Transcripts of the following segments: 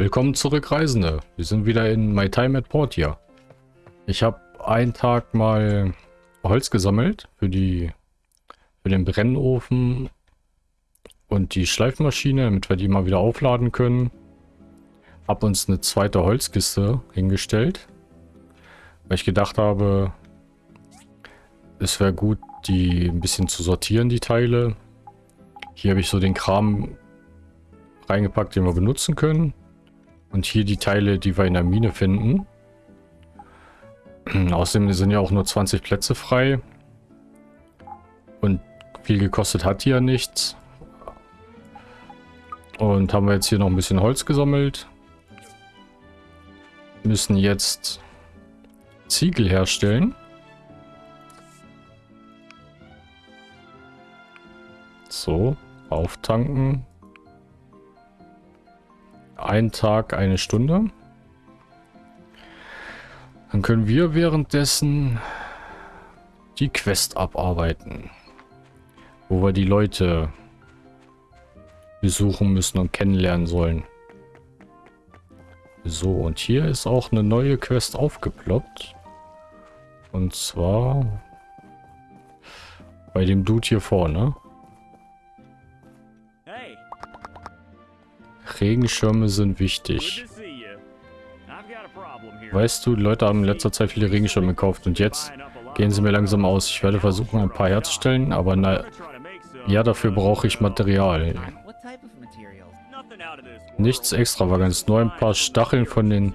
Willkommen zurück, Reisende. Wir sind wieder in My Time at Portia. Ich habe einen Tag mal Holz gesammelt für die für den Brennofen und die Schleifmaschine, damit wir die mal wieder aufladen können. Hab uns eine zweite Holzkiste hingestellt, weil ich gedacht habe, es wäre gut, die ein bisschen zu sortieren, die Teile. Hier habe ich so den Kram reingepackt, den wir benutzen können. Und hier die Teile, die wir in der Mine finden. Außerdem sind ja auch nur 20 Plätze frei. Und viel gekostet hat ja nichts. Und haben wir jetzt hier noch ein bisschen Holz gesammelt. Müssen jetzt Ziegel herstellen. So, auftanken. Ein Tag, eine Stunde. Dann können wir währenddessen die Quest abarbeiten. Wo wir die Leute besuchen müssen und kennenlernen sollen. So, und hier ist auch eine neue Quest aufgeploppt. Und zwar bei dem Dude hier vorne. Regenschirme sind wichtig. Weißt du, Leute haben in letzter Zeit viele Regenschirme gekauft und jetzt gehen sie mir langsam aus. Ich werde versuchen, ein paar herzustellen, aber na, ja, dafür brauche ich Material. Nichts extravagantes, nur ein paar Stacheln von den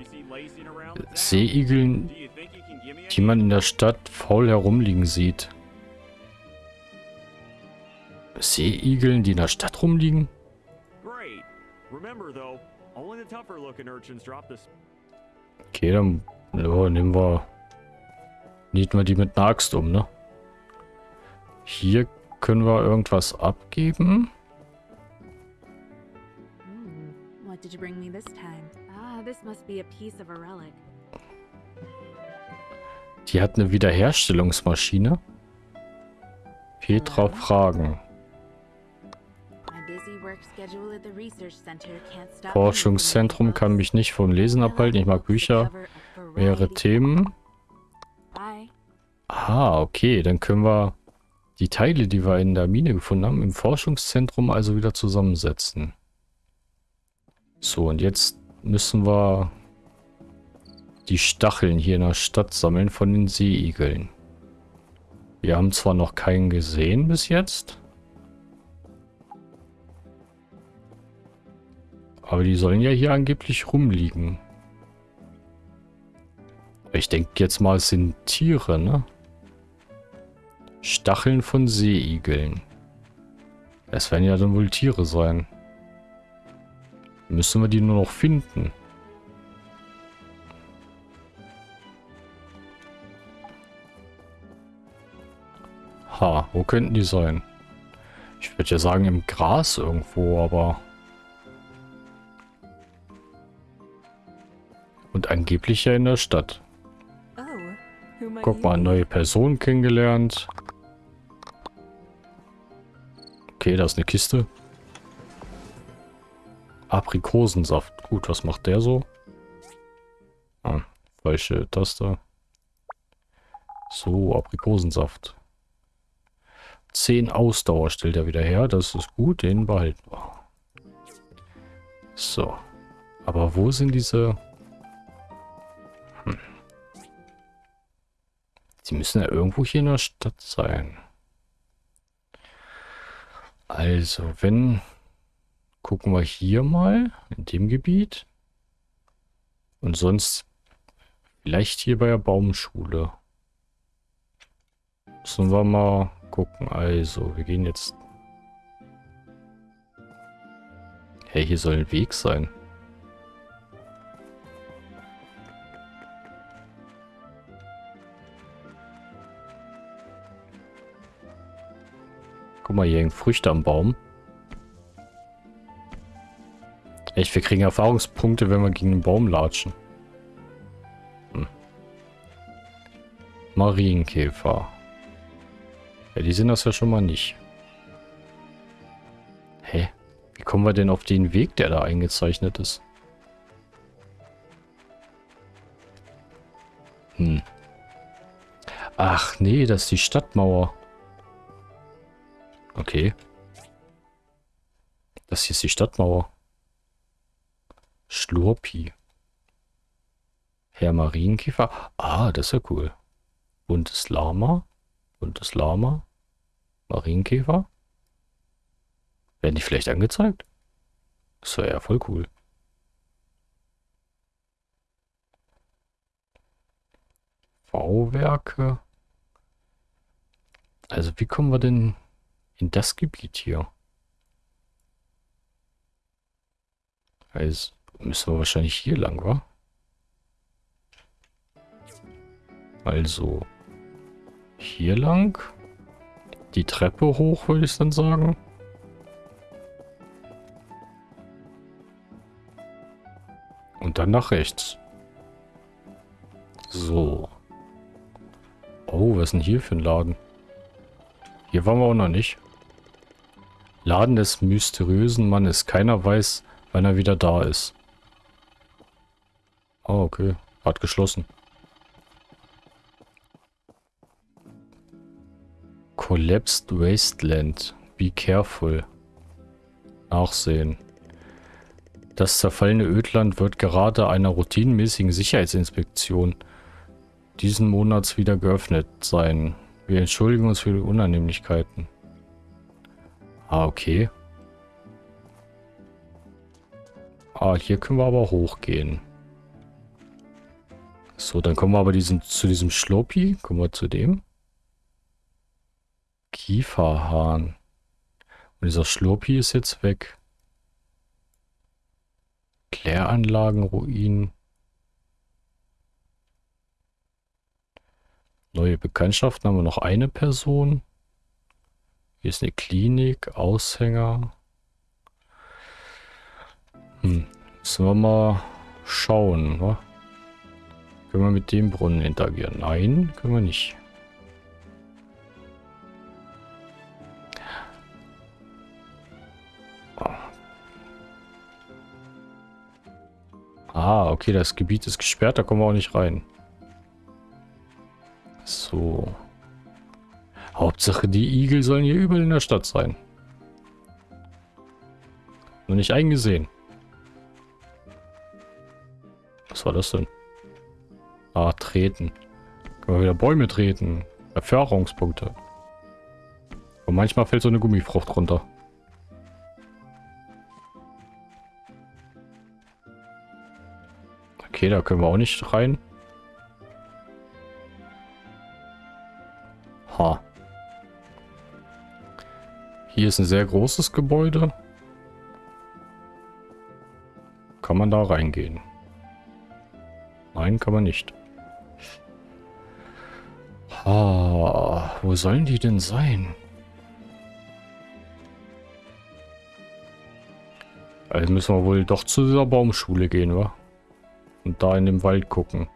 Seeigeln, die man in der Stadt faul herumliegen sieht. Seeigeln, die in der Stadt rumliegen? Okay, dann ja, nehmen wir... Nieten wir die mit einer Axt um, ne? Hier können wir irgendwas abgeben. Hmm, what did you bring me this time? Ah, this must be a piece of a relic. Die hat eine Wiederherstellungsmaschine. Petra fragen. Forschungszentrum kann mich nicht vom Lesen abhalten. Ich mag Bücher. Mehrere Themen. Ah, okay. Dann können wir die Teile, die wir in der Mine gefunden haben, im Forschungszentrum also wieder zusammensetzen. So, und jetzt müssen wir die Stacheln hier in der Stadt sammeln von den Seeigeln. Wir haben zwar noch keinen gesehen bis jetzt. Aber die sollen ja hier angeblich rumliegen. Ich denke jetzt mal, es sind Tiere, ne? Stacheln von Seeigeln. Es werden ja dann wohl Tiere sein. Müssen wir die nur noch finden. Ha, wo könnten die sein? Ich würde ja sagen im Gras irgendwo, aber... Und angeblich ja in der Stadt. Guck mal, neue Person kennengelernt. Okay, da ist eine Kiste. Aprikosensaft. Gut, was macht der so? Ah, falsche Taste. So, Aprikosensaft. 10 Ausdauer stellt er wieder her. Das ist gut, den behalten wir. So. Aber wo sind diese... Sie müssen ja irgendwo hier in der Stadt sein. Also, wenn... Gucken wir hier mal, in dem Gebiet. Und sonst vielleicht hier bei der Baumschule. Müssen wir mal gucken. Also, wir gehen jetzt... Hey, hier soll ein Weg sein. Guck mal, hier hängen Früchte am Baum. Echt, wir kriegen Erfahrungspunkte, wenn wir gegen einen Baum latschen. Hm. Marienkäfer. Ja, die sind das ja schon mal nicht. Hä? Wie kommen wir denn auf den Weg, der da eingezeichnet ist? Hm. Ach nee, das ist die Stadtmauer. Okay. Das hier ist die Stadtmauer. Schlurpi. Herr Marienkäfer. Ah, das ist ja cool. Buntes Lama. Buntes Lama. Marienkäfer. Werden die vielleicht angezeigt? Das wäre ja voll cool. Bauwerke. Also wie kommen wir denn in das Gebiet hier? Also müssen wir wahrscheinlich hier lang, wa? Also hier lang. Die Treppe hoch, würde ich dann sagen. Und dann nach rechts. So. Oh, was ist denn hier für ein Laden? Hier waren wir auch noch nicht. Laden des mysteriösen Mannes. Keiner weiß, wann er wieder da ist. Oh, okay. Hat geschlossen. Collapsed Wasteland. Be careful. Nachsehen. Das zerfallene Ödland wird gerade einer routinemäßigen Sicherheitsinspektion diesen Monats wieder geöffnet sein. Wir entschuldigen uns für die Unannehmlichkeiten. Ah, okay. Ah, hier können wir aber hochgehen. So, dann kommen wir aber diesen, zu diesem Schloppi. Kommen wir zu dem. Kieferhahn. Und dieser Schloppi ist jetzt weg. Kläranlagen, Ruinen. Neue Bekanntschaften haben wir noch eine Person. Hier ist eine Klinik, Aushänger. Hm, müssen wir mal schauen, wa? Können wir mit dem Brunnen interagieren? Nein, können wir nicht. Ah, okay, das Gebiet ist gesperrt, da kommen wir auch nicht rein. So. Hauptsache, die Igel sollen hier überall in der Stadt sein. Noch nicht eingesehen. Was war das denn? Ah, treten. Können wir wieder Bäume treten. Erfahrungspunkte. Und manchmal fällt so eine Gummifrucht runter. Okay, da können wir auch nicht rein. Ha. Hier ist ein sehr großes Gebäude. Kann man da reingehen? Nein, kann man nicht. Ha, wo sollen die denn sein? Also müssen wir wohl doch zu dieser Baumschule gehen, wa? Und da in dem Wald gucken.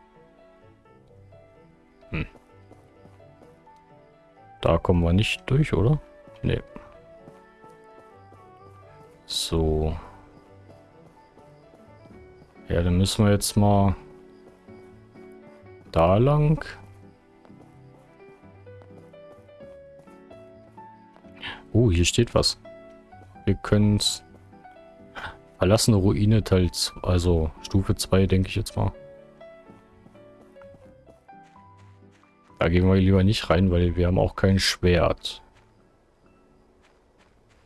Da kommen wir nicht durch, oder? Nee. So. Ja, dann müssen wir jetzt mal da lang. Oh, hier steht was. Wir können es verlassene Ruine Teil, also Stufe 2, denke ich jetzt mal. Da gehen wir lieber nicht rein, weil wir haben auch kein Schwert.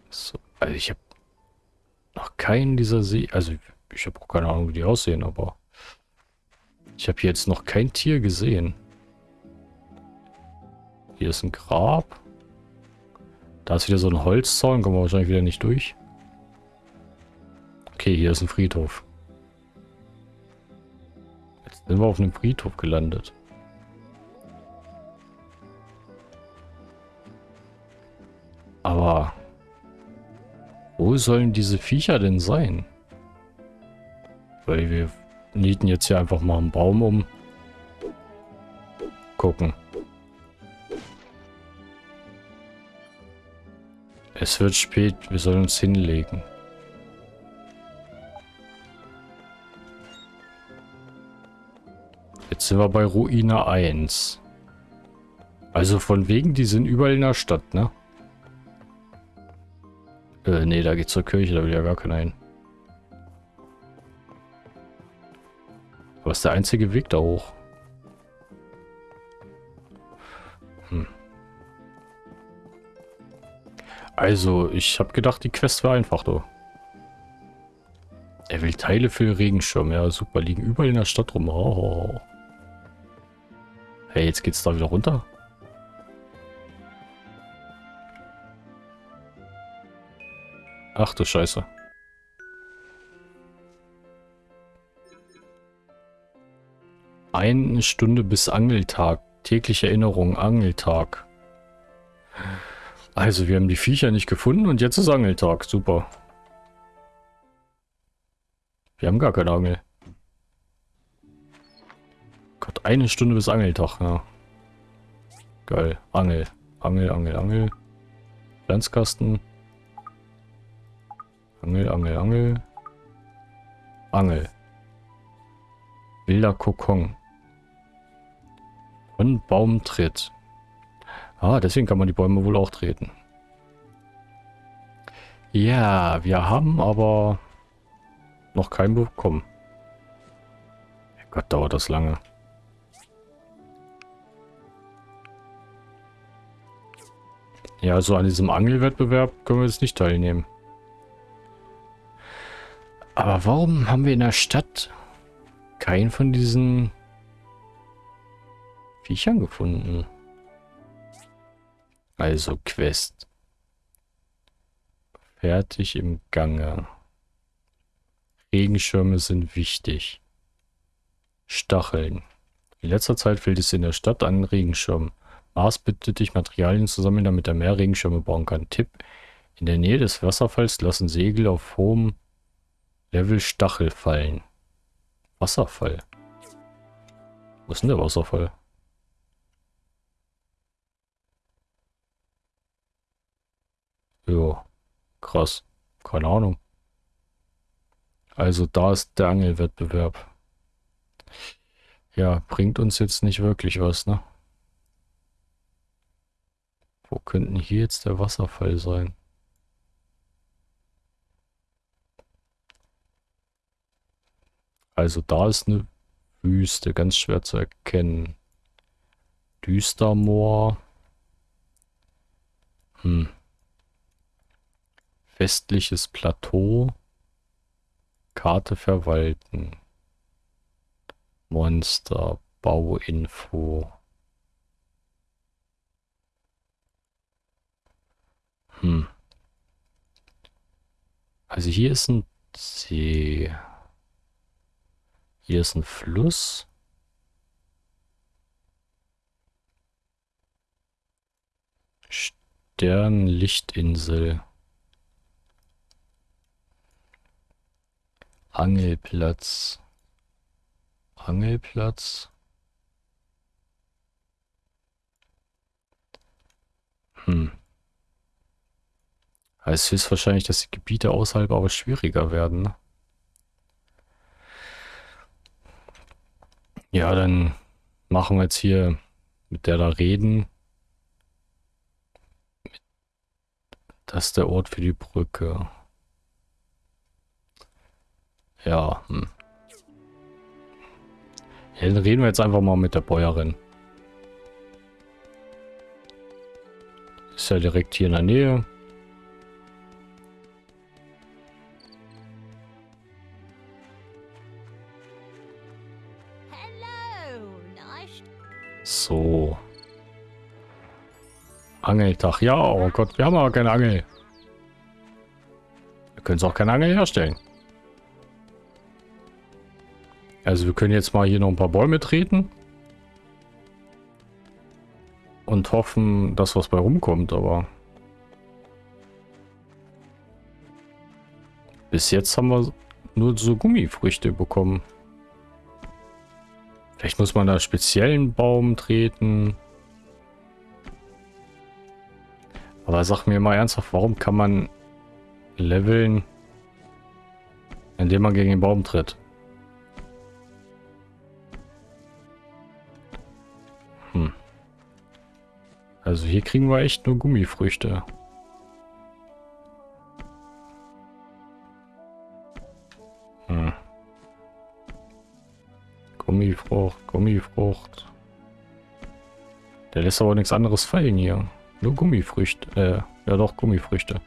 So, also ich habe noch keinen dieser See... Also ich habe keine Ahnung, wie die aussehen, aber... Ich habe hier jetzt noch kein Tier gesehen. Hier ist ein Grab. Da ist wieder so ein Holzzaun, kommen wir wahrscheinlich wieder nicht durch. Okay, hier ist ein Friedhof. Jetzt sind wir auf einem Friedhof gelandet. Aber wo sollen diese Viecher denn sein? Weil wir nieten jetzt hier einfach mal einen Baum um. Gucken. Es wird spät, wir sollen uns hinlegen. Jetzt sind wir bei Ruine 1. Also von wegen, die sind überall in der Stadt, ne? Äh, nee, da geht's zur Kirche, da will ja gar keiner hin. Aber ist der einzige Weg da hoch. Hm. Also, ich habe gedacht, die Quest wäre einfach, du. Er will Teile für den Regenschirm. Ja, super. Liegen überall in der Stadt rum. Oh. Hey, jetzt geht's da wieder runter. Ach du Scheiße. Eine Stunde bis Angeltag. Tägliche Erinnerung, Angeltag. Also, wir haben die Viecher nicht gefunden und jetzt ist Angeltag. Super. Wir haben gar keine Angel. Gott, eine Stunde bis Angeltag, ja. Geil. Angel. Angel, Angel, Angel. Pflanzkasten. Angel, Angel, Angel. Angel. Wilder Kokon. Von Baum tritt. Ah, deswegen kann man die Bäume wohl auch treten. Ja, wir haben aber noch keinen bekommen. Gott, dauert das lange. Ja, so an diesem Angelwettbewerb können wir jetzt nicht teilnehmen. Aber warum haben wir in der Stadt keinen von diesen Viechern gefunden? Also Quest. Fertig im Gange. Regenschirme sind wichtig. Stacheln. In letzter Zeit fehlt es in der Stadt an Regenschirmen. Mars bittet dich, Materialien zu sammeln, damit er mehr Regenschirme bauen kann. Tipp. In der Nähe des Wasserfalls lassen Segel auf hohem Level Stachel fallen. Wasserfall. Wo ist denn der Wasserfall? Jo, krass. Keine Ahnung. Also da ist der Angelwettbewerb. Ja, bringt uns jetzt nicht wirklich was, ne? Wo könnten hier jetzt der Wasserfall sein? Also da ist eine Wüste, ganz schwer zu erkennen. Düstermoor. Hm. Westliches Plateau. Karte verwalten. Monster, Bauinfo. Hm. Also hier ist ein See. Hier ist ein Fluss. Sternlichtinsel. Angelplatz. Angelplatz. Hm. Heißt höchstwahrscheinlich, dass die Gebiete außerhalb aber schwieriger werden. Ja, dann machen wir jetzt hier mit der da reden. Das ist der Ort für die Brücke. Ja, hm. ja, dann reden wir jetzt einfach mal mit der Bäuerin. Ist ja direkt hier in der Nähe. So. Angeltag. Ja, oh Gott, wir haben aber keine Angel. Wir können es auch keine Angel herstellen. Also wir können jetzt mal hier noch ein paar Bäume treten. Und hoffen, dass was bei rumkommt, aber... Bis jetzt haben wir nur so Gummifrüchte bekommen. Vielleicht muss man da speziellen Baum treten. Aber sag mir mal ernsthaft, warum kann man leveln, indem man gegen den Baum tritt? Hm. Also hier kriegen wir echt nur Gummifrüchte. Gummifrucht, Gummifrucht. Der lässt aber nichts anderes fallen hier. Nur Gummifrüchte. Äh, ja doch, Gummifrüchte.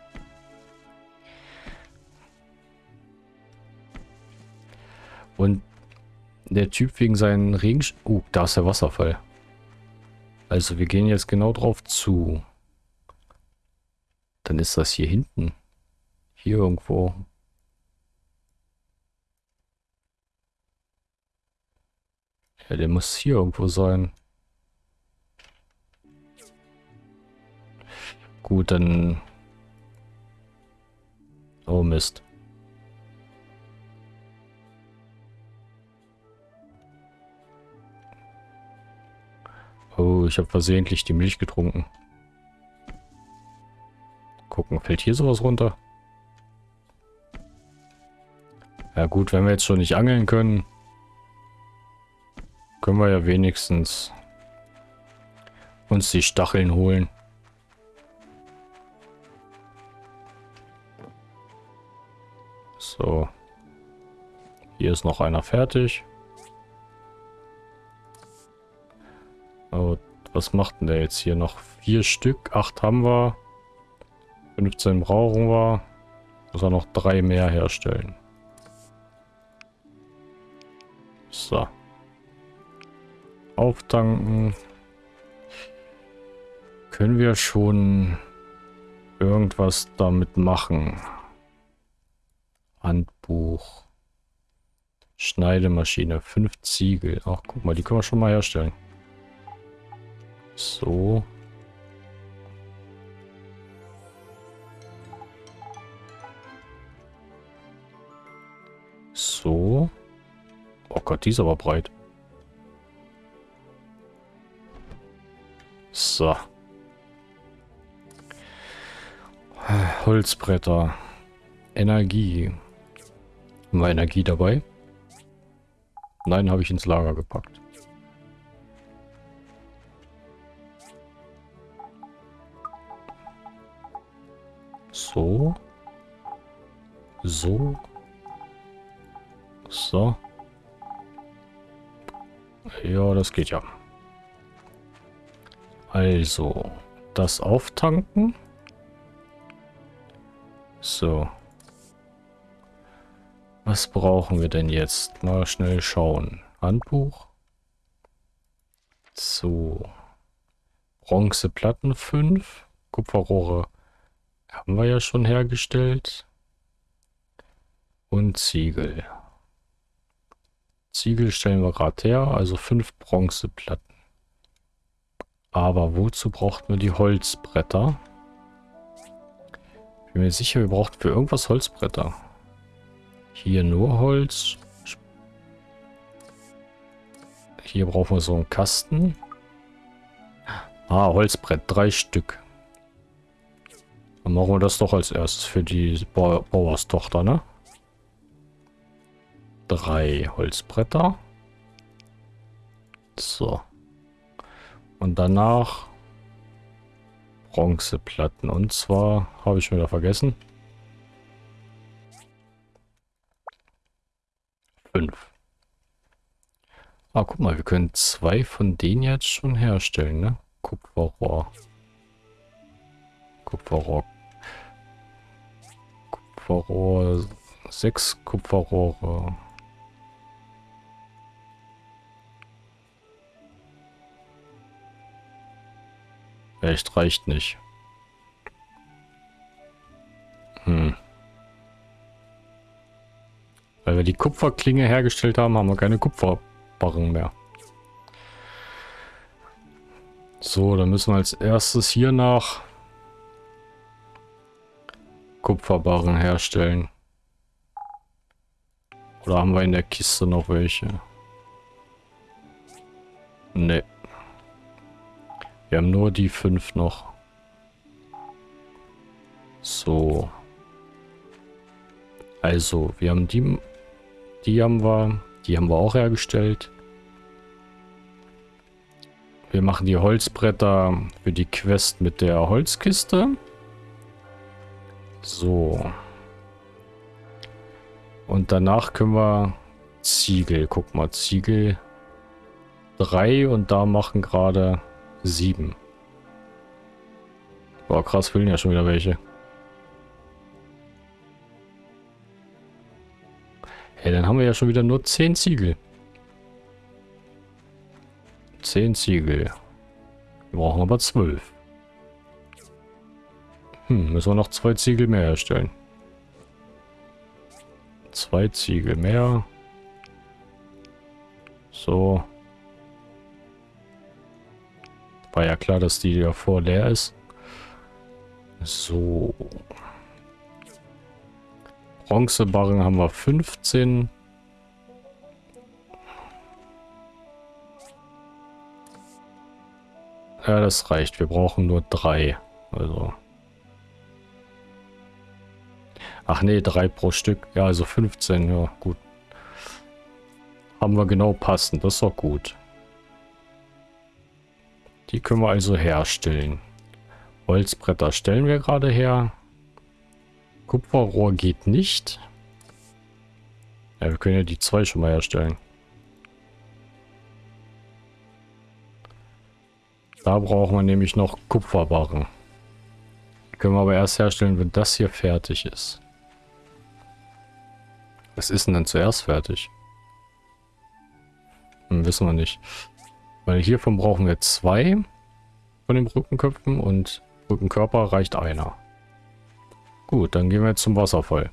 Und der Typ wegen seinen Regen... Uh, da ist der Wasserfall. Also wir gehen jetzt genau drauf zu. Dann ist das hier hinten. Hier irgendwo. Ja, der muss hier irgendwo sein. Gut, dann... Oh Mist. Oh, ich habe versehentlich die Milch getrunken. Gucken, fällt hier sowas runter? Ja gut, wenn wir jetzt schon nicht angeln können, können wir ja wenigstens uns die Stacheln holen. So. Hier ist noch einer fertig. Oh, was macht denn der jetzt hier noch? Vier Stück, acht haben wir. 15 brauchen wir. Muss er noch drei mehr herstellen. So. Auftanken. Können wir schon irgendwas damit machen? Handbuch. Schneidemaschine. Fünf Ziegel. Ach, guck mal, die können wir schon mal herstellen. So. So. Oh Gott, die ist aber breit. So. Holzbretter. Energie. Haben wir Energie dabei? Nein, habe ich ins Lager gepackt. So. So. So. Ja, das geht ja. Also, das auftanken. So. Was brauchen wir denn jetzt? Mal schnell schauen. Handbuch. So. Bronzeplatten 5. Kupferrohre haben wir ja schon hergestellt. Und Ziegel. Ziegel stellen wir gerade her, also fünf Bronzeplatten. Aber wozu braucht man die Holzbretter? Bin mir sicher, wir brauchen für irgendwas Holzbretter. Hier nur Holz. Hier brauchen wir so einen Kasten. Ah, Holzbrett, drei Stück. Dann machen wir das doch als erstes für die Bau Bauerstochter, ne? Drei Holzbretter. So. Und danach Bronzeplatten. Und zwar habe ich wieder vergessen. Fünf. Ah, guck mal, wir können zwei von denen jetzt schon herstellen, ne? Kupferrohr. Kupferrohr Kupferrohr, sechs Kupferrohre. Echt reicht nicht. Hm. Weil wir die Kupferklinge hergestellt haben, haben wir keine Kupferbarren mehr. So, dann müssen wir als erstes hier nach Kupferbarren herstellen. Oder haben wir in der Kiste noch welche? Ne. Wir haben nur die fünf noch. So. Also, wir haben die... Die haben wir... Die haben wir auch hergestellt. Wir machen die Holzbretter für die Quest mit der Holzkiste. So. Und danach können wir Ziegel. Guck mal, Ziegel 3 und da machen gerade 7. Boah, krass, fehlen ja schon wieder welche. Hey, dann haben wir ja schon wieder nur 10 Ziegel. 10 Ziegel. Wir brauchen aber 12. Hm, müssen wir noch zwei Ziegel mehr herstellen. Zwei Ziegel mehr. So. War ja klar, dass die davor leer ist. So. Bronzebarren haben wir 15. Ja, das reicht. Wir brauchen nur drei. Also. Ach nee, drei pro Stück. Ja, also 15. Ja, gut. Haben wir genau passend. Das ist doch gut. Die können wir also herstellen. Holzbretter stellen wir gerade her. Kupferrohr geht nicht. Ja, wir können ja die zwei schon mal herstellen. Da brauchen wir nämlich noch Kupferbarren. Können wir aber erst herstellen, wenn das hier fertig ist. Was ist denn denn zuerst fertig? Hm, wissen wir nicht. Weil hiervon brauchen wir zwei von den Brückenköpfen und Brückenkörper reicht einer. Gut, dann gehen wir jetzt zum Wasserfall.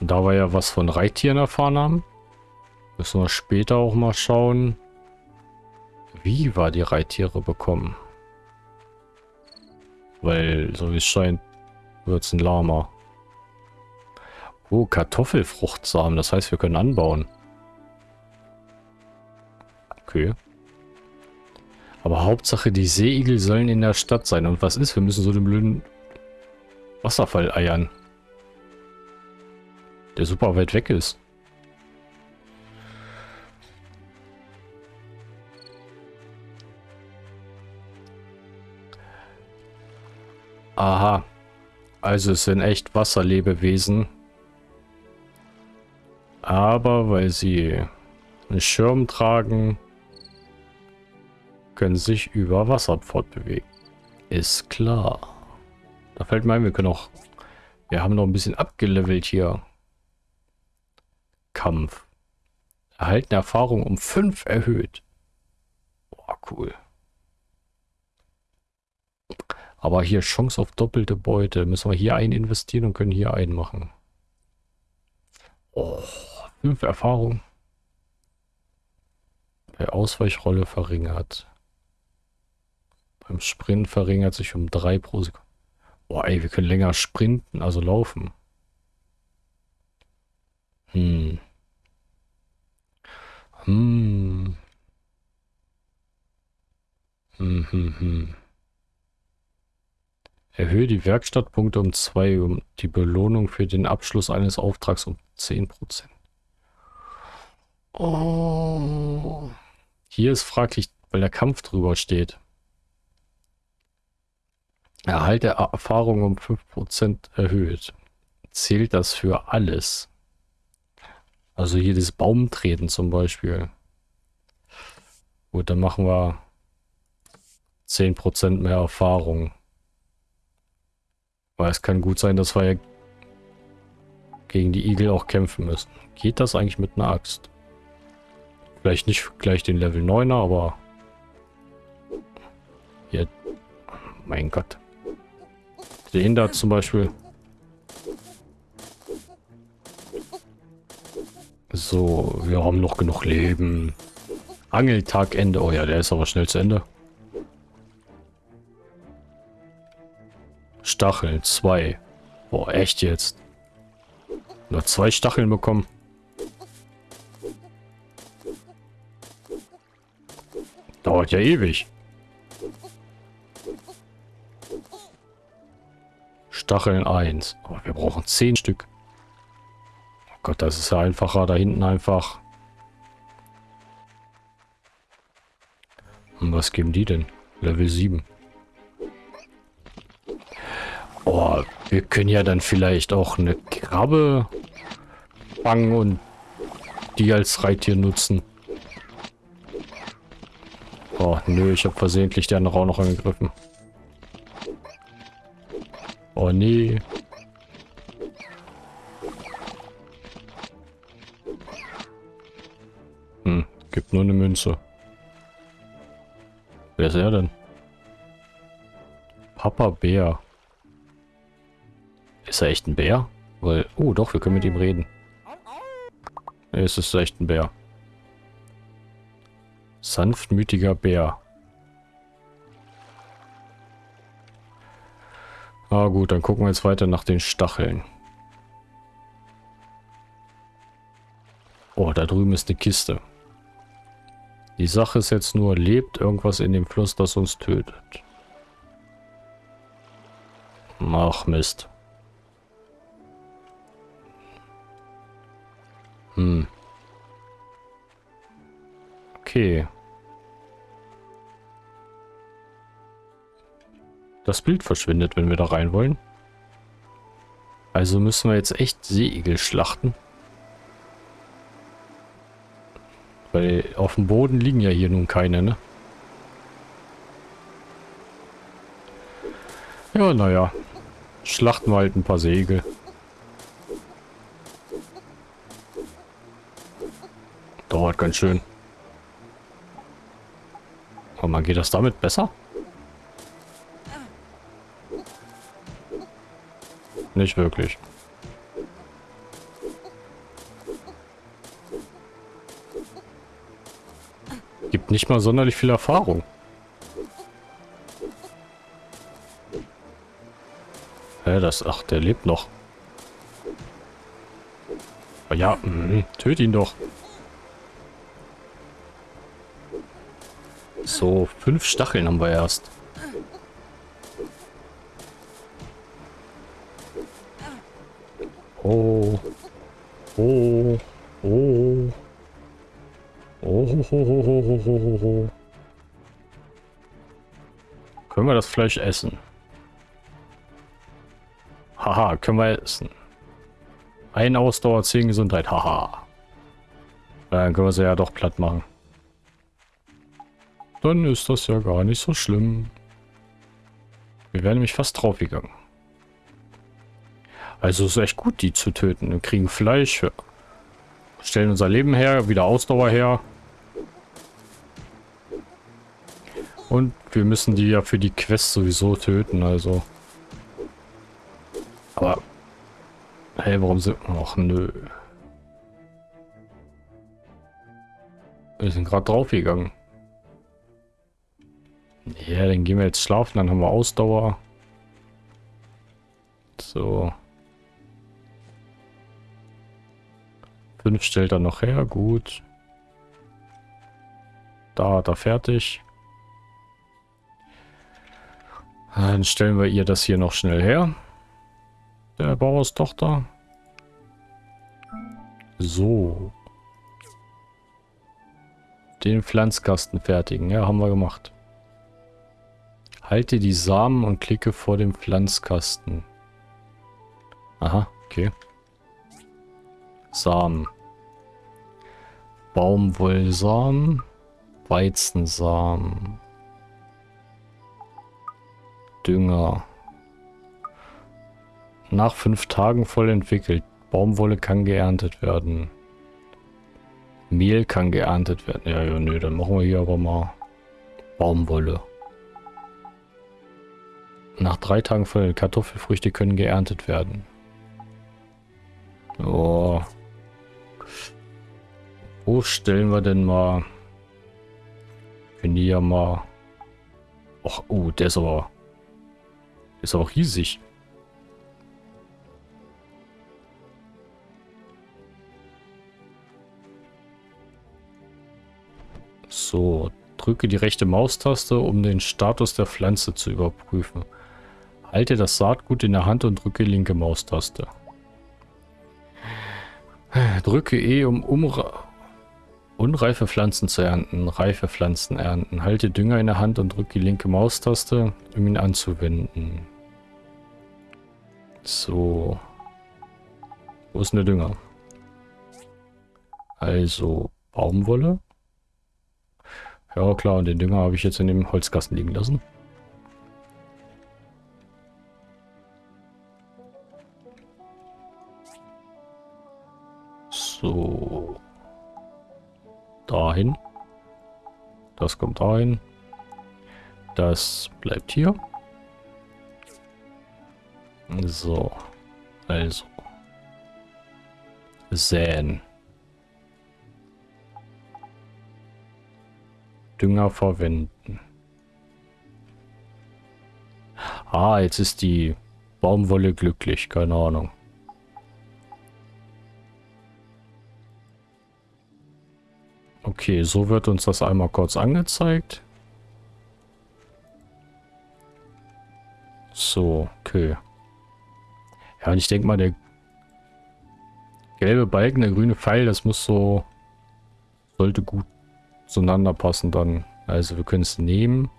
Und da wir ja was von Reittieren erfahren haben, müssen wir später auch mal schauen, wie wir die Reittiere bekommen. Weil, so wie es scheint, wird es ein Lama. Oh, Kartoffelfruchtsamen. Das heißt, wir können anbauen. Okay. Aber Hauptsache, die Seeigel sollen in der Stadt sein. Und was ist? Wir müssen so den blöden Wasserfall eiern. Der super weit weg ist. Aha. Also es sind echt Wasserlebewesen. Aber weil sie einen Schirm tragen, können sich über Wasser fortbewegen. Ist klar. Da fällt mir ein, wir können auch... Wir haben noch ein bisschen abgelevelt hier. Kampf. Erhaltene Erfahrung um 5 erhöht. Boah, cool. Aber hier Chance auf doppelte Beute. Müssen wir hier einen investieren und können hier einen machen. Oh. 5 Erfahrung. Bei Ausweichrolle verringert. Beim Sprint verringert sich um 3 pro Sekunde. Boah, ey, wir können länger sprinten, also laufen. Hm. Hm. Hm, hm, hm. Erhöhe die Werkstattpunkte um 2, um die Belohnung für den Abschluss eines Auftrags um 10%. Oh. Hier ist fraglich, weil der Kampf drüber steht. Erhalt der Erfahrung um 5% erhöht. Zählt das für alles? Also jedes Baumtreten zum Beispiel. Gut, dann machen wir 10% mehr Erfahrung. Weil es kann gut sein, dass wir ja gegen die Igel auch kämpfen müssen. Geht das eigentlich mit einer Axt? Vielleicht nicht gleich den Level 9er, aber... Hier... Mein Gott. Den da zum Beispiel. So, wir haben noch genug Leben. Angeltagende. Oh ja, der ist aber schnell zu Ende. Stacheln, zwei. Boah, echt jetzt. Nur zwei Stacheln bekommen. Dauert ja ewig. Stacheln 1. Aber wir brauchen 10 Stück. Gott, das ist ja einfacher, da hinten einfach. Und was geben die denn? Level 7. Oh, wir können ja dann vielleicht auch eine Krabbe fangen und die als Reittier nutzen. Oh, nö, ich habe versehentlich den auch noch angegriffen. Oh, nee. Hm, gibt nur eine Münze. Wer ist er denn? Papa Bär. Ist er echt ein Bär? Weil, oh doch, wir können mit ihm reden. Es ist echt ein Bär. Sanftmütiger Bär. Ah gut, dann gucken wir jetzt weiter nach den Stacheln. Oh, da drüben ist eine Kiste. Die Sache ist jetzt nur, lebt irgendwas in dem Fluss, das uns tötet? Ach Mist. Hm. Das Bild verschwindet, wenn wir da rein wollen. Also müssen wir jetzt echt Seeigel schlachten. Weil auf dem Boden liegen ja hier nun keine, ne? Ja, naja. Schlachten wir halt ein paar Segel. Dauert ganz schön. Aber man geht das damit besser? Nicht wirklich. Gibt nicht mal sonderlich viel Erfahrung. Hä, das... Ach, der lebt noch. Ja, mh, töt ihn doch. So, fünf Stacheln haben wir erst. Oh, ho, ho, ho, ho, ho, ho. Können wir das Fleisch essen? Haha, können wir essen. Ein Ausdauer, 10 Gesundheit, haha. Dann können wir sie ja doch platt machen. Dann ist das ja gar nicht so schlimm. Wir wären nämlich fast draufgegangen. Also ist echt gut, die zu töten. Wir kriegen Fleisch, stellen unser Leben her, wieder Ausdauer her. Und wir müssen die ja für die Quest sowieso töten, also. Aber... Hey, warum sind... Ach, nö. Wir sind gerade draufgegangen. Ja, dann gehen wir jetzt schlafen, dann haben wir Ausdauer. So. Fünf stellt er noch her, gut. Da hat er fertig. Dann stellen wir ihr das hier noch schnell her. Der Bauerstochter. So. Den Pflanzkasten fertigen. Ja, haben wir gemacht. Halte die Samen und klicke vor dem Pflanzkasten. Aha, okay. Samen. Baumwollsamen. Weizensamen. Dünger. Nach fünf Tagen voll entwickelt. Baumwolle kann geerntet werden. Mehl kann geerntet werden. Ja, ja, nö, dann machen wir hier aber mal Baumwolle. Nach drei Tagen voll Kartoffelfrüchte können geerntet werden. Oh. Wo stellen wir denn mal? Wenn die ja mal... Och, oh, der ist aber... Ist aber riesig. So, drücke die rechte Maustaste, um den Status der Pflanze zu überprüfen. Halte das Saatgut in der Hand und drücke linke Maustaste. Drücke E, um unreife Pflanzen zu ernten. Reife Pflanzen ernten. Halte Dünger in der Hand und drücke die linke Maustaste, um ihn anzuwenden. So. Wo ist denn der Dünger? Also, Baumwolle. Ja klar, und den Dünger habe ich jetzt in dem Holzkasten liegen lassen. So. Dahin. Das kommt dahin. Das bleibt hier. So. Also. Säen. Dünger verwenden. Ah, jetzt ist die Baumwolle glücklich. Keine Ahnung. Okay, so wird uns das einmal kurz angezeigt. So, okay. Ja, und ich denke mal, der gelbe Balken, der grüne Pfeil, das muss so... Sollte gut zueinander passen dann. Also wir können es nehmen,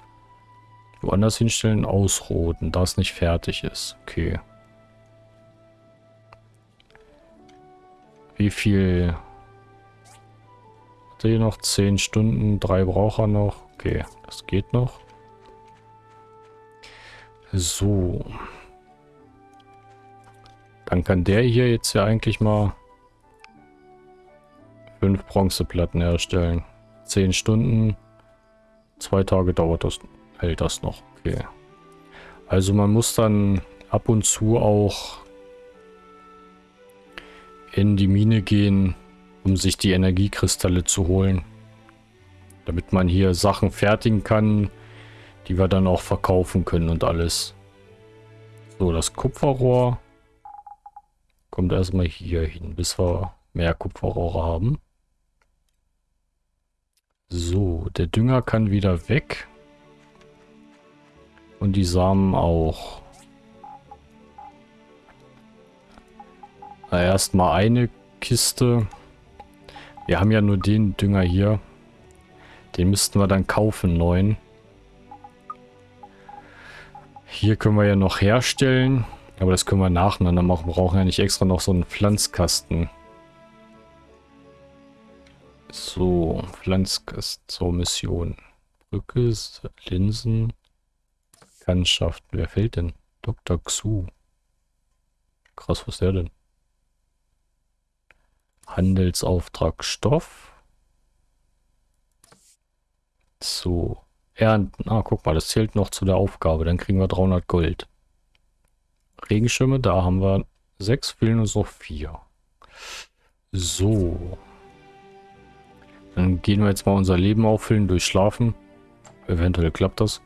woanders hinstellen, ausroten, da es nicht fertig ist. Okay. Wie viel... Hat er hier noch 10 Stunden, drei braucht er noch. Okay, das geht noch. So. Dann kann der hier jetzt ja eigentlich mal fünf Bronzeplatten herstellen. 10 Stunden. Zwei Tage dauert das, hält das noch. Okay. Also man muss dann ab und zu auch in die Mine gehen, um sich die Energiekristalle zu holen. Damit man hier Sachen fertigen kann, die wir dann auch verkaufen können und alles. So, das Kupferrohr kommt erstmal hier hin, bis wir mehr Kupferrohre haben. So, der Dünger kann wieder weg. Und die Samen auch. Erstmal eine Kiste. Wir haben ja nur den Dünger hier. Den müssten wir dann kaufen, neuen. Hier können wir ja noch herstellen. Aber das können wir nacheinander machen. Wir brauchen ja nicht extra noch so einen Pflanzkasten. So, Pflanzkast zur Mission. Brücke, Linsen, Bekanntschaften. Wer fällt denn? Dr. Xu. Krass, was ist der denn? Handelsauftrag Stoff. So, ernten. Ah, guck mal, das zählt noch zu der Aufgabe. Dann kriegen wir 300 Gold. Regenschirme, da haben wir sechs, fehlen uns noch vier. So. Dann gehen wir jetzt mal unser Leben auffüllen durch Schlafen. Eventuell klappt das.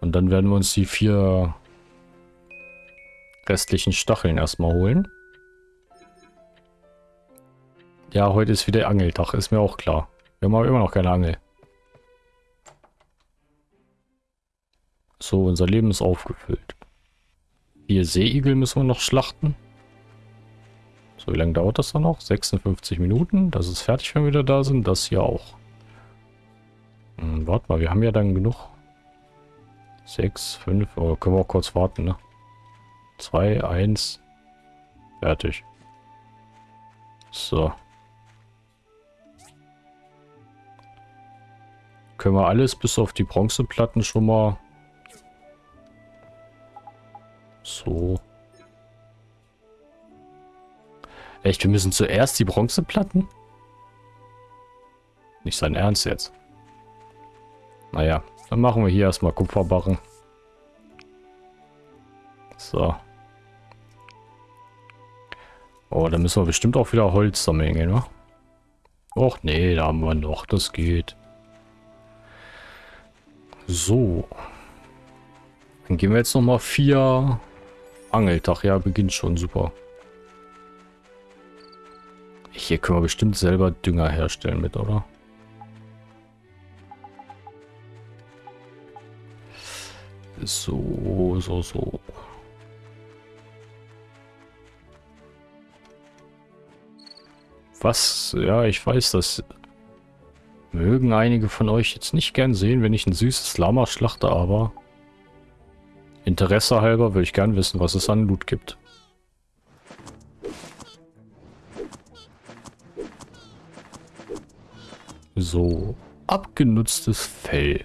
Und dann werden wir uns die vier restlichen Stacheln erstmal holen. Ja, heute ist wieder Angeltag, ist mir auch klar. Wir haben aber immer noch keine Angel. So, unser Leben ist aufgefüllt. Vier Seeigel müssen wir noch schlachten. So, wie lange dauert das dann noch? 56 Minuten. Das ist fertig, wenn wir wieder da sind. Das hier auch. Hm, warte mal, wir haben ja dann genug. 6, 5, oh, können wir auch kurz warten, ne? 2, 1. Fertig. So. Können wir alles bis auf die Bronzeplatten schon mal... So. Echt, wir müssen zuerst die Bronzeplatten? Nicht sein Ernst jetzt. Naja, dann machen wir hier erstmal Kupferbarren. So. Oh, da müssen wir bestimmt auch wieder Holz sammeln ne? Och, nee, da haben wir noch. Das geht. So. Dann gehen wir jetzt nochmal vier Angeltag, ja, beginnt schon, super. Hier können wir bestimmt selber Dünger herstellen mit, oder? So, so, so. Was? Ja, ich weiß, das mögen einige von euch jetzt nicht gern sehen, wenn ich ein süßes Lama schlachte, aber... Interesse halber würde ich gern wissen, was es an Loot gibt. So, abgenutztes Fell.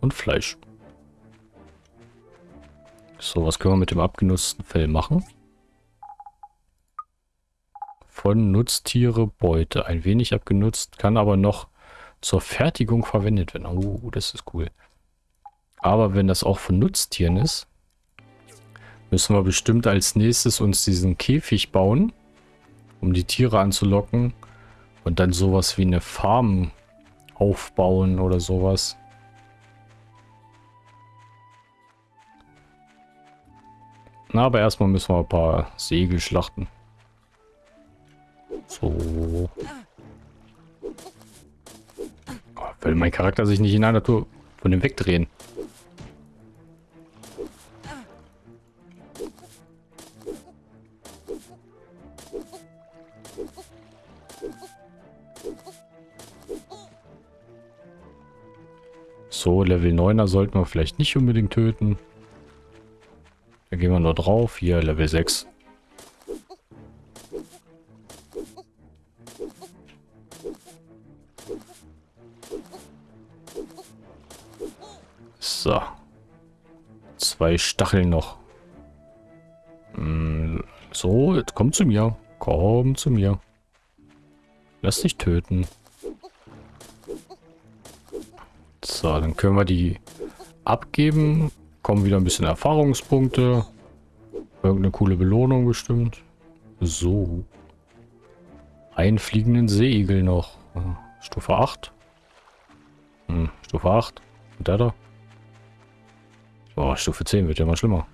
Und Fleisch. So, was können wir mit dem abgenutzten Fell machen? Von Nutztiere Beute. Ein wenig abgenutzt, kann aber noch zur Fertigung verwendet werden. Oh, das ist cool. Aber wenn das auch von Nutztieren ist, müssen wir bestimmt als nächstes uns diesen Käfig bauen, um die Tiere anzulocken und dann sowas wie eine Farm aufbauen oder sowas. Na, aber erstmal müssen wir ein paar Segel schlachten. So. Oh, will mein Charakter sich nicht in einer Tour von dem wegdrehen. So, Level 9er sollten wir vielleicht nicht unbedingt töten. Da gehen wir nur drauf. Hier, Level 6. So. Zwei Stacheln noch. Hm, so, jetzt komm zu mir. Komm zu mir. Lass dich töten. So, dann können wir die abgeben. Kommen wieder ein bisschen Erfahrungspunkte. Irgendeine coole Belohnung bestimmt. So. Einen fliegenden Seeigel noch. Stufe 8. Hm, Stufe 8. Und der da? Oh, Stufe 10 wird ja mal schlimmer.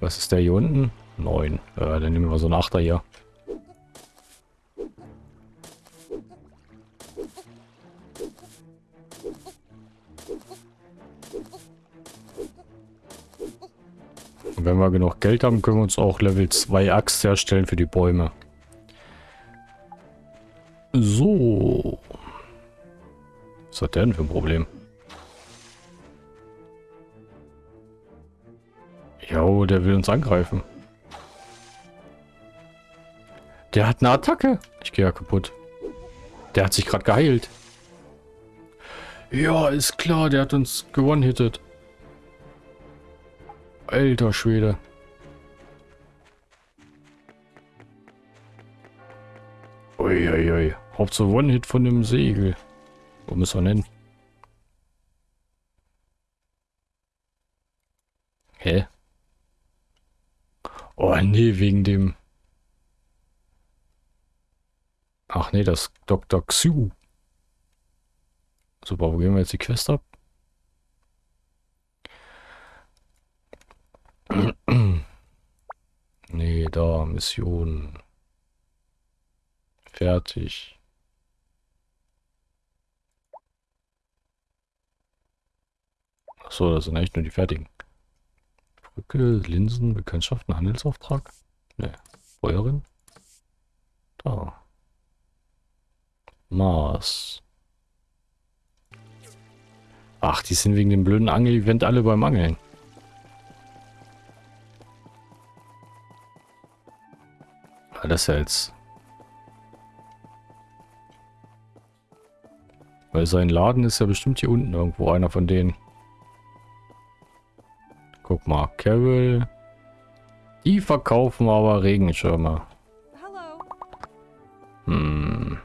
Was ist der hier unten? 9. Äh, dann nehmen wir so einen 8er hier. Wenn wir genug Geld haben, können wir uns auch Level 2 Axt herstellen für die Bäume. So. Was hat der denn für ein Problem? Jo, der will uns angreifen. Der hat eine Attacke. Ich gehe ja kaputt. Der hat sich gerade geheilt. Ja, ist klar, der hat uns gewonnen-hittet. Alter Schwede. Uiuiui. Ui, ui. Hauptsache One-Hit von dem Segel. Wo müssen wir nennen? Hä? Oh nee, wegen dem... Ach nee, das Dr. Xu. Super, wo gehen wir jetzt die Quest ab? nee, da, Mission. Fertig. Achso, das sind eigentlich nur die fertigen. Brücke, Linsen, Bekanntschaften, Handelsauftrag. Ne, Feuerin. Da. Mars. Ach, die sind wegen dem blöden Angel-Event alle beim Angeln. Ja jetzt... Weil sein Laden ist ja bestimmt hier unten irgendwo, einer von denen. Guck mal, Carol. Die verkaufen aber Regenschirme. Hm.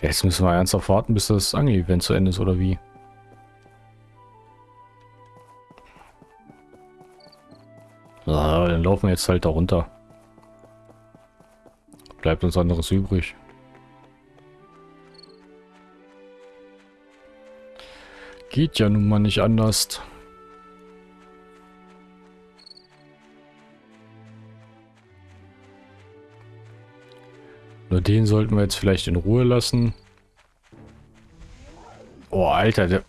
Jetzt müssen wir ernsthaft warten, bis das Angel-Event zu Ende ist, oder wie? So, dann laufen wir jetzt halt da runter. Bleibt uns anderes übrig. Geht ja nun mal nicht anders. Nur den sollten wir jetzt vielleicht in Ruhe lassen. Oh, Alter, der,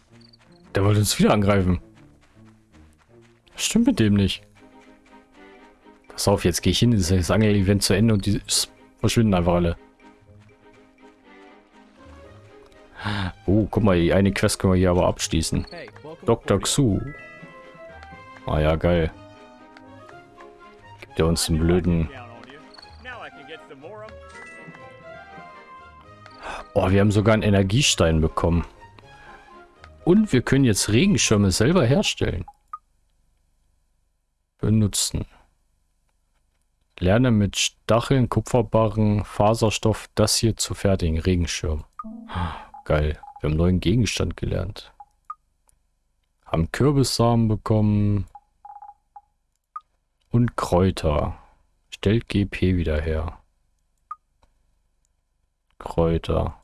der wollte uns wieder angreifen. Stimmt mit dem nicht. Pass auf, jetzt gehe ich hin, das Angel-Event zu Ende und die verschwinden einfach alle. Oh, guck mal, die eine Quest können wir hier aber abschließen. Dr. Xu. Ah ja, geil. Gibt er uns einen blöden... Oh, wir haben sogar einen Energiestein bekommen. Und wir können jetzt Regenschirme selber herstellen. Benutzen. Lerne mit Stacheln, Kupferbarren, Faserstoff das hier zu fertigen. Regenschirm. Geil. Wir haben einen neuen Gegenstand gelernt. Haben Kürbissamen bekommen. Und Kräuter. Stellt GP wieder her. Kräuter.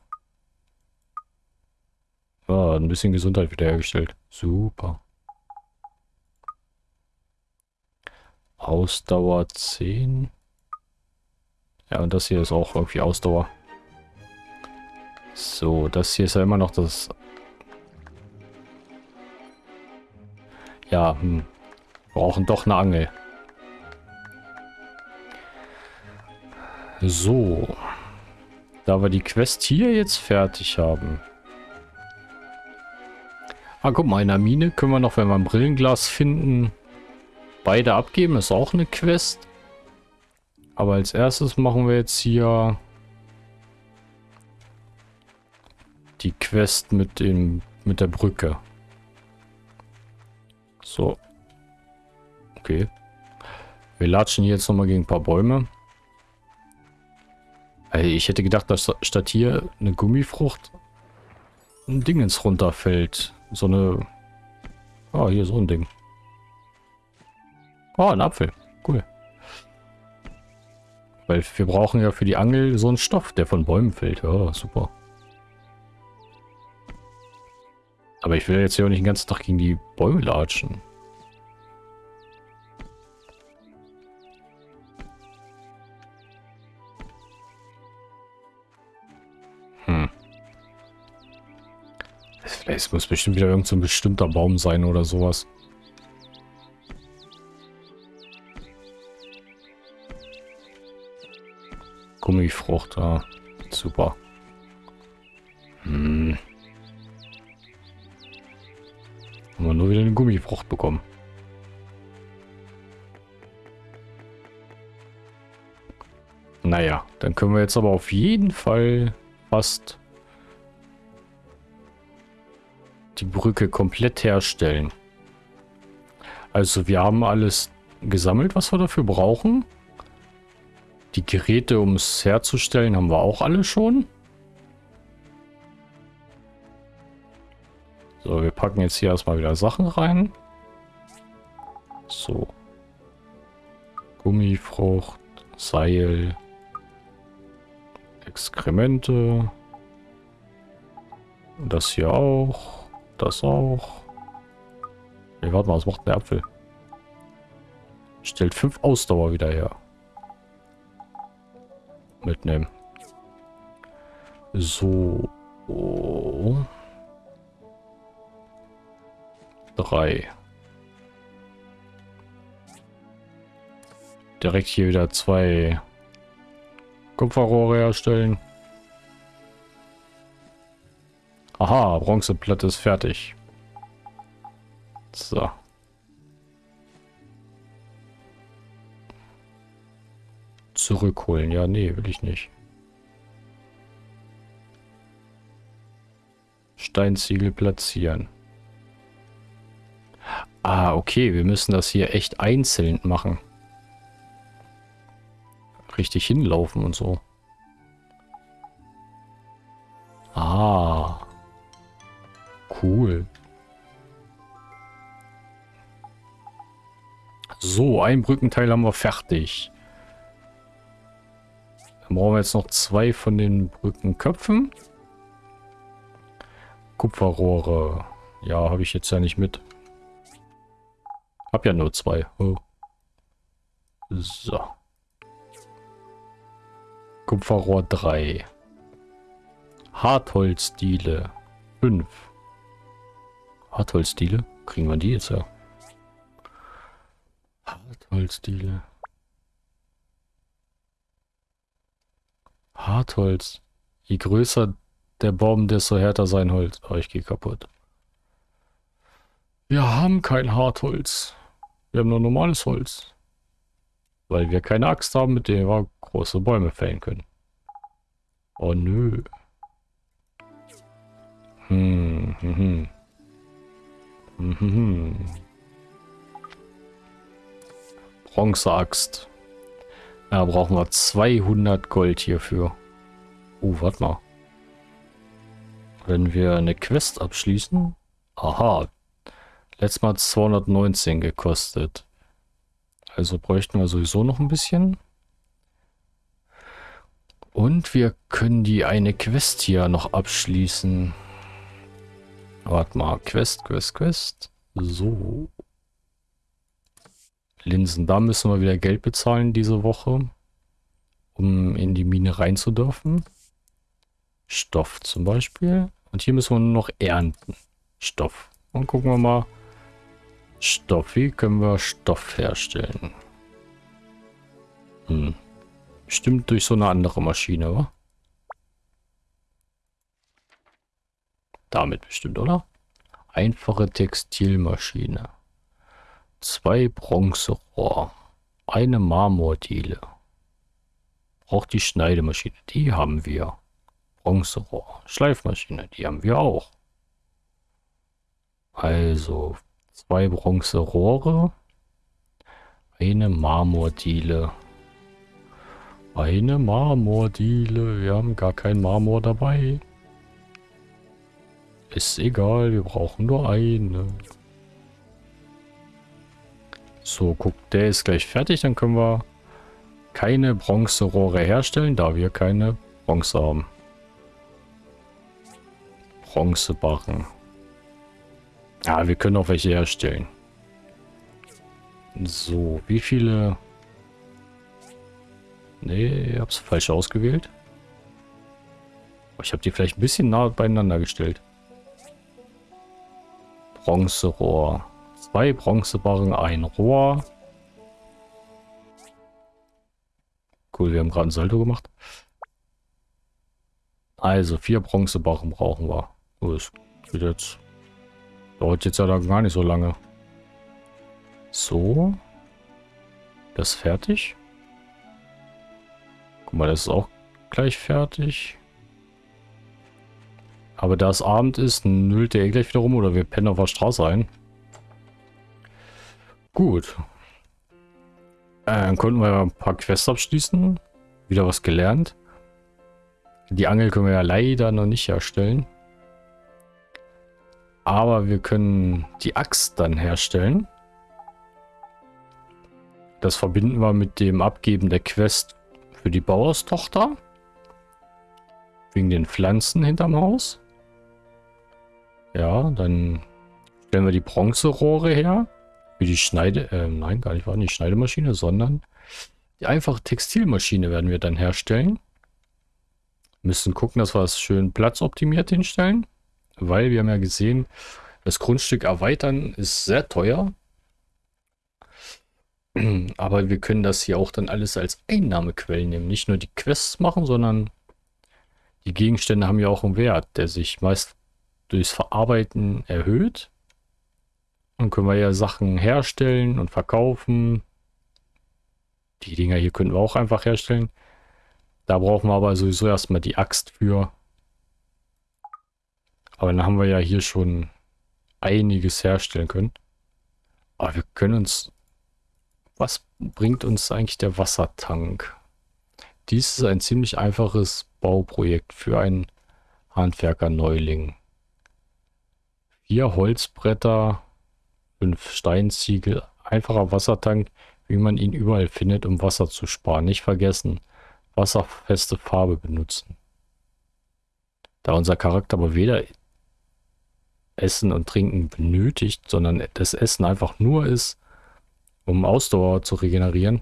Ja, ein bisschen Gesundheit wiederhergestellt. Super. Ausdauer 10. Ja, und das hier ist auch irgendwie Ausdauer. So, das hier ist ja immer noch das... Ja, hm. Brauchen doch eine Angel. So. Da wir die Quest hier jetzt fertig haben. Ah, guck mal, in der Mine können wir noch, wenn wir ein Brillenglas finden, beide abgeben. Ist auch eine Quest. Aber als erstes machen wir jetzt hier die Quest mit dem mit der Brücke. So. Okay. Wir latschen jetzt nochmal gegen ein paar Bäume. Ey, ich hätte gedacht, dass statt hier eine Gummifrucht ein Dingens runterfällt. So eine... Ah, hier so ein Ding. Oh, ein Apfel. Cool. Weil wir brauchen ja für die Angel so einen Stoff, der von Bäumen fällt. Ja, super. Aber ich will jetzt ja auch nicht den ganzen Tag gegen die Bäume latschen. Hm. Es muss bestimmt wieder irgendein so bestimmter Baum sein oder sowas. Gummifrucht, ja. Super. Hm. Haben wir nur wieder eine Gummifrucht bekommen. Naja, dann können wir jetzt aber auf jeden Fall fast die Brücke komplett herstellen. Also wir haben alles gesammelt, was wir dafür brauchen. Die Geräte, um es herzustellen, haben wir auch alle schon. So, wir packen jetzt hier erstmal wieder Sachen rein. So. Gummifrucht, Seil, Exkremente. Das hier auch. Das auch. Nee, warte mal, was macht der Apfel? Stellt fünf Ausdauer wieder her. Mitnehmen. So. 3. Direkt hier wieder zwei Kupferrohre herstellen. Aha, Bronzeplatte ist fertig. So. Zurückholen. Ja, nee, will ich nicht. Steinziegel platzieren. Ah, okay, wir müssen das hier echt einzeln machen. Richtig hinlaufen und so. Ah. Cool. So, ein Brückenteil haben wir fertig. Brauchen wir jetzt noch zwei von den Brückenköpfen. Kupferrohre. Ja, habe ich jetzt ja nicht mit. Hab ja nur zwei. Oh. So. Kupferrohr 3. Hartholzdiele 5. Hartholzdiele? Kriegen wir die jetzt ja? Holzdiele. Hartholz. Je größer der Baum, desto härter sein Holz. Oh, ich gehe kaputt. Wir haben kein Hartholz. Wir haben nur normales Holz. Weil wir keine Axt haben, mit der wir große Bäume fällen können. Oh nö. Hm, hm, hm. Hm, hm, hm. Bronzeaxt. Da brauchen wir 200 Gold hierfür. Uh, warte mal. Wenn wir eine Quest abschließen. Aha. Letztes Mal 219 gekostet. Also bräuchten wir sowieso noch ein bisschen. Und wir können die eine Quest hier noch abschließen. Warte mal. Quest, Quest, Quest. So. Linsen, da müssen wir wieder Geld bezahlen diese Woche, um in die Mine rein zu dürfen. Stoff zum Beispiel. Und hier müssen wir nur noch ernten. Stoff. Und gucken wir mal. Stoff. Wie können wir Stoff herstellen? Hm. Bestimmt durch so eine andere Maschine, wa? Damit bestimmt, oder? Einfache Textilmaschine. Zwei Bronzerohr. Eine Marmordiele. Braucht die Schneidemaschine. Die haben wir. Bronzerohr. Schleifmaschine. Die haben wir auch. Also zwei Bronzerohre. Eine Marmordiele. Eine Marmordiele. Wir haben gar kein Marmor dabei. Ist egal, wir brauchen nur eine. So, guck, der ist gleich fertig. Dann können wir keine Bronzerohre herstellen, da wir keine Bronze haben. Bronzebarren. Ja, wir können auch welche herstellen. So, wie viele... Nee, ich hab's falsch ausgewählt. Ich habe die vielleicht ein bisschen nah beieinander gestellt. Bronzerohr. Zwei Bronzebarren, ein Rohr. Cool, wir haben gerade ein Salto gemacht. Also, vier Bronzebarren brauchen wir. Das geht jetzt. Dauert jetzt ja gar nicht so lange. So. Das ist fertig. Guck mal, das ist auch gleich fertig. Aber da es Abend ist, nüllt der eh gleich wieder rum oder wir pennen auf der Straße ein. Gut. Äh, dann konnten wir ein paar Quests abschließen. Wieder was gelernt. Die Angel können wir ja leider noch nicht herstellen. Aber wir können die Axt dann herstellen. Das verbinden wir mit dem Abgeben der Quest für die Bauerstochter. Wegen den Pflanzen hinterm Haus. Ja, dann stellen wir die Bronzerohre her. Wie die Schneide, äh, nein, gar nicht, war nicht Schneidemaschine, sondern die einfache Textilmaschine werden wir dann herstellen. Müssen gucken, dass wir es schön platzoptimiert hinstellen, weil wir haben ja gesehen, das Grundstück erweitern ist sehr teuer. Aber wir können das hier auch dann alles als Einnahmequellen nehmen. Nicht nur die Quests machen, sondern die Gegenstände haben ja auch einen Wert, der sich meist durchs Verarbeiten erhöht. Dann können wir ja Sachen herstellen und verkaufen. Die Dinger hier können wir auch einfach herstellen. Da brauchen wir aber sowieso erstmal die Axt für. Aber dann haben wir ja hier schon einiges herstellen können. Aber wir können uns... Was bringt uns eigentlich der Wassertank? Dies ist ein ziemlich einfaches Bauprojekt für einen Handwerker-Neuling. Vier Holzbretter, fünf Steinziegel, einfacher Wassertank, wie man ihn überall findet, um Wasser zu sparen. Nicht vergessen, wasserfeste Farbe benutzen. Da unser Charakter aber weder Essen und Trinken benötigt, sondern das Essen einfach nur ist, um Ausdauer zu regenerieren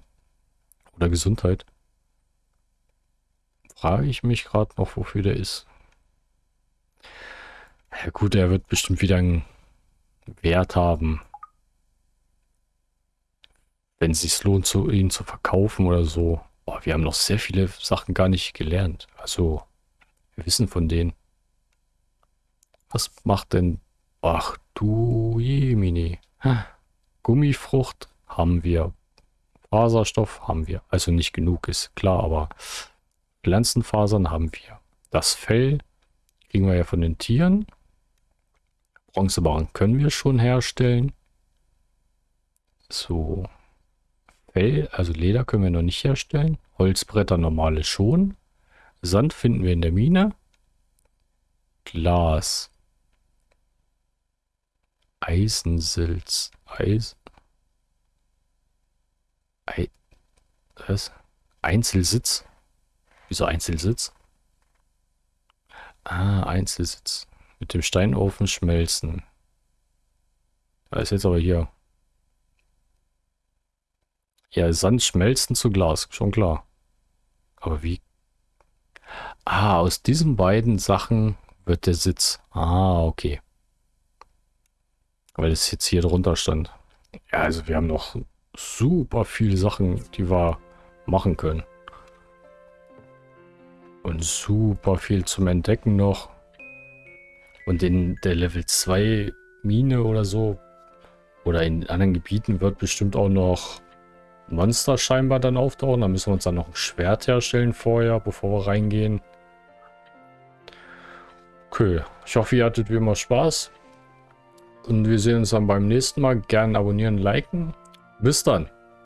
oder Gesundheit, frage ich mich gerade noch, wofür der ist. Ja gut, er wird bestimmt wieder einen Wert haben. Wenn es sich lohnt, zu, ihn zu verkaufen oder so. Boah, wir haben noch sehr viele Sachen gar nicht gelernt. Also, wir wissen von denen. Was macht denn... Ach du Jemini. Gummifrucht haben wir. Faserstoff haben wir. Also nicht genug, ist klar, aber Pflanzenfasern haben wir. Das Fell kriegen wir ja von den Tieren. Bronzebarren können wir schon herstellen. So. Fell, also Leder können wir noch nicht herstellen. Holzbretter normale schon. Sand finden wir in der Mine. Glas. Eisensilz. Eis. Ei was? Einzelsitz. Wieso Einzelsitz? Ah, Einzelsitz. Mit dem Steinofen schmelzen. Da ist jetzt aber hier. Ja, Sand schmelzen zu Glas, schon klar. Aber wie? Ah, aus diesen beiden Sachen wird der Sitz. Ah, okay. Weil es jetzt hier drunter stand. Ja, also wir haben noch super viele Sachen, die wir machen können. Und super viel zum Entdecken noch. Und in der Level 2 Mine oder so, oder in anderen Gebieten wird bestimmt auch noch Monster scheinbar dann auftauchen. Da müssen wir uns dann noch ein Schwert herstellen vorher, bevor wir reingehen. Okay, ich hoffe, ihr hattet wie immer Spaß. Und wir sehen uns dann beim nächsten Mal. Gerne abonnieren, liken. Bis dann.